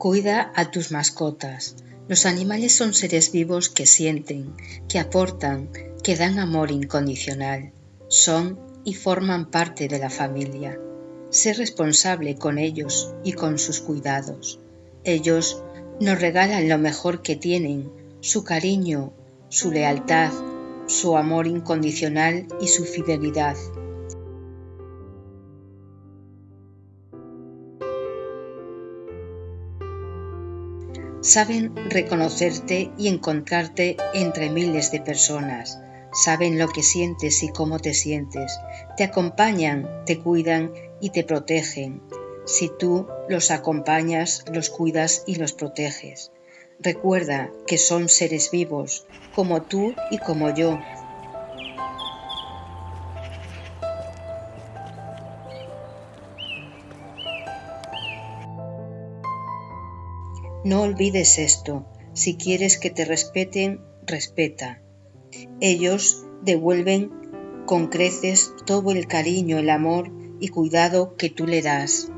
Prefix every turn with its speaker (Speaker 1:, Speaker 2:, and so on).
Speaker 1: Cuida a tus mascotas. Los animales son seres vivos que sienten, que aportan, que dan amor incondicional. Son y forman parte de la familia. Sé responsable con ellos y con sus cuidados. Ellos nos regalan lo mejor que tienen, su cariño, su lealtad, su amor incondicional y su fidelidad. Saben reconocerte y encontrarte entre miles de personas. Saben lo que sientes y cómo te sientes. Te acompañan, te cuidan y te protegen. Si tú los acompañas, los cuidas y los proteges. Recuerda que son seres vivos, como tú y como yo, No olvides esto. Si quieres que te respeten, respeta. Ellos devuelven con creces todo el cariño, el amor y cuidado que tú le das.